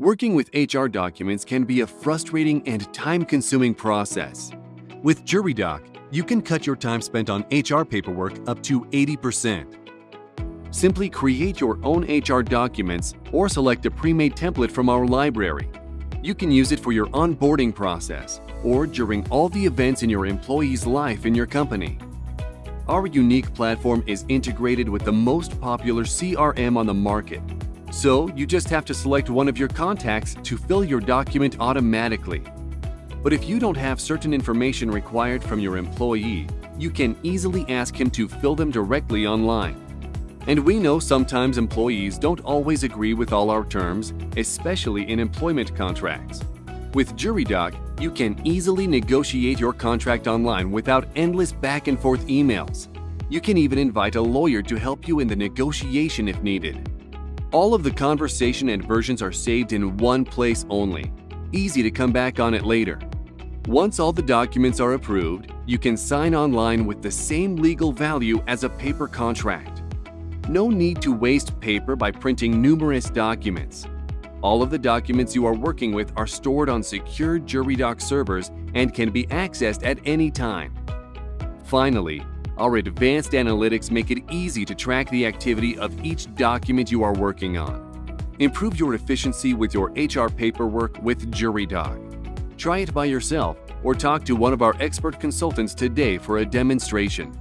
Working with HR documents can be a frustrating and time-consuming process. With JuryDoc, you can cut your time spent on HR paperwork up to 80%. Simply create your own HR documents or select a pre-made template from our library. You can use it for your onboarding process or during all the events in your employee's life in your company. Our unique platform is integrated with the most popular CRM on the market so you just have to select one of your contacts to fill your document automatically. But if you don't have certain information required from your employee, you can easily ask him to fill them directly online. And we know sometimes employees don't always agree with all our terms, especially in employment contracts. With JuryDoc, you can easily negotiate your contract online without endless back and forth emails. You can even invite a lawyer to help you in the negotiation if needed. All of the conversation and versions are saved in one place only. Easy to come back on it later. Once all the documents are approved, you can sign online with the same legal value as a paper contract. No need to waste paper by printing numerous documents. All of the documents you are working with are stored on secure JuryDoc servers and can be accessed at any time. Finally, our advanced analytics make it easy to track the activity of each document you are working on. Improve your efficiency with your HR paperwork with JuryDoc. Try it by yourself or talk to one of our expert consultants today for a demonstration.